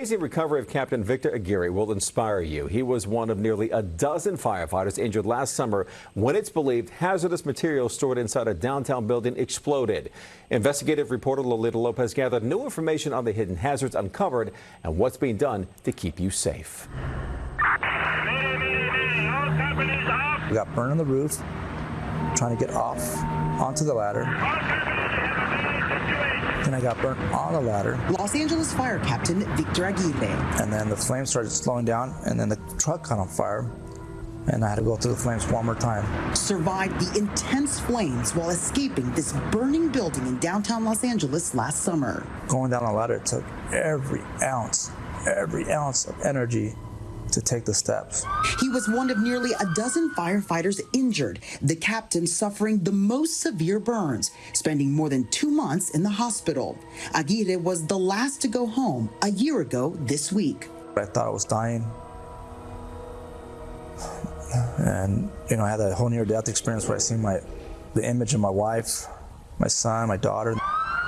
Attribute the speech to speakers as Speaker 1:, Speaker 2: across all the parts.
Speaker 1: amazing recovery of Captain Victor Aguirre will inspire you. He was one of nearly a dozen firefighters injured last summer when it's believed hazardous materials stored inside a downtown building exploded. Investigative reporter Lolita Lopez gathered new information on the hidden hazards uncovered and what's being done to keep you safe.
Speaker 2: We got burn on the roof, trying to get off onto the ladder. Then I got burnt on the ladder.
Speaker 3: Los Angeles Fire Captain Victor Aguirre.
Speaker 2: And then the flames started slowing down, and then the truck caught on fire. And I had to go through the flames one more time.
Speaker 3: Survived the intense flames while escaping this burning building in downtown Los Angeles last summer.
Speaker 2: Going down the ladder took every ounce, every ounce of energy to take the steps.
Speaker 3: He was one of nearly a dozen firefighters injured, the captain suffering the most severe burns, spending more than two months in the hospital. Aguirre was the last to go home a year ago this week.
Speaker 2: I thought I was dying. And, you know, I had a whole near death experience where I seen my, the image of my wife, my son, my daughter.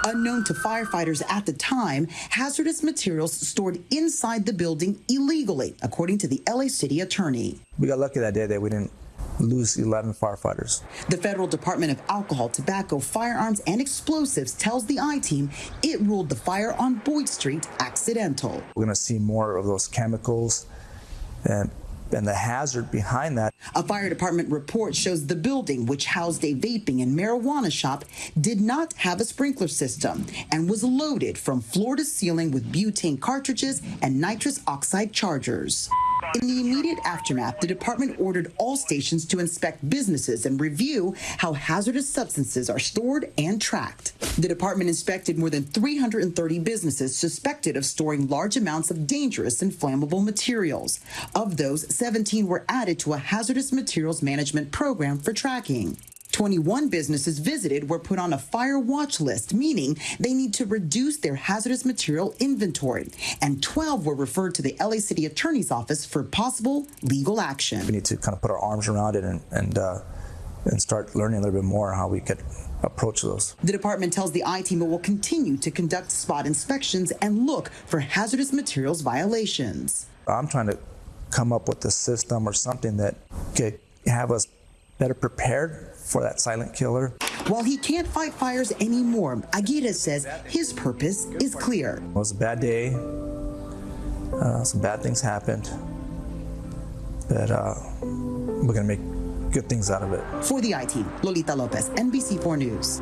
Speaker 3: Unknown to firefighters at the time, hazardous materials stored inside the building illegally, according to the LA City attorney.
Speaker 2: We got lucky that day that we didn't lose 11 firefighters.
Speaker 3: The Federal Department of Alcohol, Tobacco, Firearms, and Explosives tells the I-Team it ruled the fire on Boyd Street accidental.
Speaker 2: We're going to see more of those chemicals and and the hazard behind that.
Speaker 3: A fire department report shows the building, which housed a vaping and marijuana shop, did not have a sprinkler system and was loaded from floor to ceiling with butane cartridges and nitrous oxide chargers. In the immediate aftermath, the department ordered all stations to inspect businesses and review how hazardous substances are stored and tracked. The department inspected more than 330 businesses suspected of storing large amounts of dangerous and flammable materials. Of those, 17 were added to a hazardous materials management program for tracking. 21 businesses visited were put on a fire watch list, meaning they need to reduce their hazardous material inventory. And 12 were referred to the LA City Attorney's Office for possible legal action.
Speaker 2: We need to kind of put our arms around it and, and, uh, and start learning a little bit more how we could approach those.
Speaker 3: The department tells the I-Team it will continue to conduct spot inspections and look for hazardous materials violations.
Speaker 2: I'm trying to come up with a system or something that could have us better prepared for that silent killer.
Speaker 3: While he can't fight fires anymore, Aguirre says his purpose is clear.
Speaker 2: It was a bad day. Uh, some bad things happened. But uh, we're going to make good things out of it.
Speaker 3: For the I-Team, Lolita Lopez, NBC4 News.